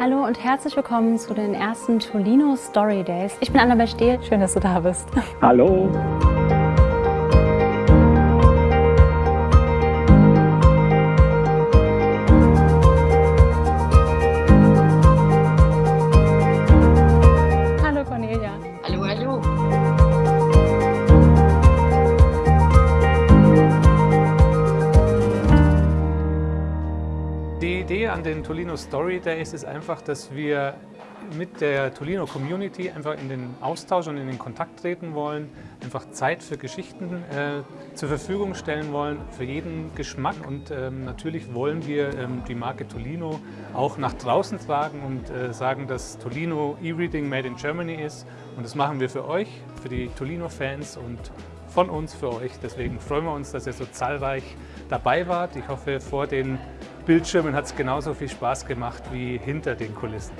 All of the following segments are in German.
Hallo und herzlich willkommen zu den ersten Tolino Story Days. Ich bin Annabel Stehl, schön, dass du da bist. Hallo. Die Idee an den Tolino Story Days ist einfach, dass wir mit der Tolino Community einfach in den Austausch und in den Kontakt treten wollen, einfach Zeit für Geschichten äh, zur Verfügung stellen wollen, für jeden Geschmack. Und ähm, natürlich wollen wir ähm, die Marke Tolino auch nach draußen tragen und äh, sagen, dass Tolino E-Reading Made in Germany ist. Und das machen wir für euch, für die Tolino-Fans und von uns für euch. Deswegen freuen wir uns, dass ihr so zahlreich dabei wart. Ich hoffe, vor den Bildschirmen hat es genauso viel Spaß gemacht wie hinter den Kulissen.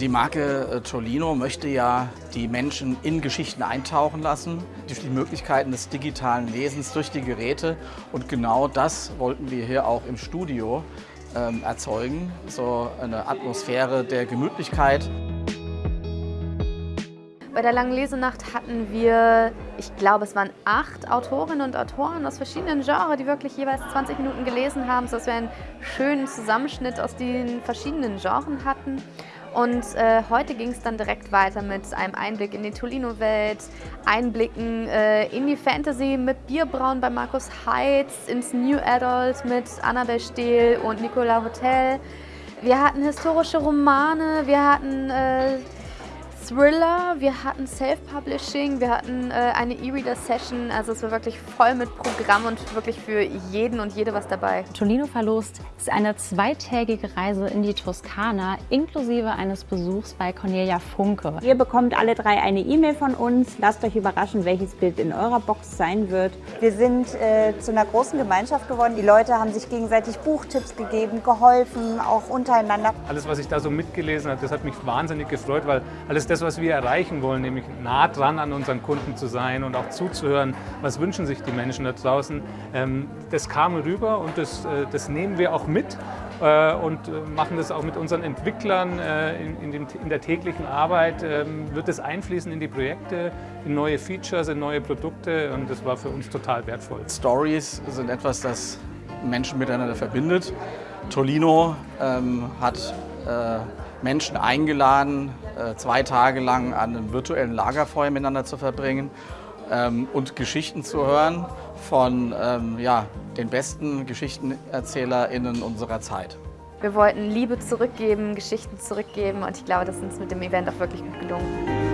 Die Marke äh, Tolino möchte ja die Menschen in Geschichten eintauchen lassen, durch die Möglichkeiten des digitalen Lesens, durch die Geräte. Und genau das wollten wir hier auch im Studio ähm, erzeugen, so eine Atmosphäre der Gemütlichkeit. Bei der langen Lesenacht hatten wir, ich glaube, es waren acht Autorinnen und Autoren aus verschiedenen Genres, die wirklich jeweils 20 Minuten gelesen haben, sodass wir einen schönen Zusammenschnitt aus den verschiedenen Genres hatten. Und äh, heute ging es dann direkt weiter mit einem Einblick in die Tolino-Welt, Einblicken äh, in die Fantasy mit Bierbrauen bei Markus Heitz, ins New Adult mit Annabel Stehl und Nicola Hotel. Wir hatten historische Romane, wir hatten äh, Thriller, wir hatten Self-Publishing, wir hatten äh, eine E-Reader-Session. Also es war wirklich voll mit Programm und wirklich für jeden und jede was dabei. Tolino verlost ist eine zweitägige Reise in die Toskana inklusive eines Besuchs bei Cornelia Funke. Ihr bekommt alle drei eine E-Mail von uns. Lasst euch überraschen, welches Bild in eurer Box sein wird. Wir sind äh, zu einer großen Gemeinschaft geworden. Die Leute haben sich gegenseitig Buchtipps gegeben, geholfen, auch untereinander. Alles, was ich da so mitgelesen habe, das hat mich wahnsinnig gefreut, weil alles das, was wir erreichen wollen, nämlich nah dran an unseren Kunden zu sein und auch zuzuhören, was wünschen sich die Menschen da draußen, ähm, das kam rüber und das, äh, das nehmen wir auch mit äh, und äh, machen das auch mit unseren Entwicklern in, der täglichen Arbeit, ähm, wird es einfließen in die Projekte, in neue Features, in neue Produkte und das war für uns total wertvoll. Stories sind etwas, das Menschen miteinander verbindet. Tolino ähm, hat äh, Menschen eingeladen, zwei Tage lang an einem virtuellen Lagerfeuer miteinander zu verbringen ähm, und Geschichten zu hören von ähm, ja, den besten GeschichtenerzählerInnen unserer Zeit. Wir wollten Liebe zurückgeben, Geschichten zurückgeben und ich glaube, das ist uns mit dem Event auch wirklich gut gelungen.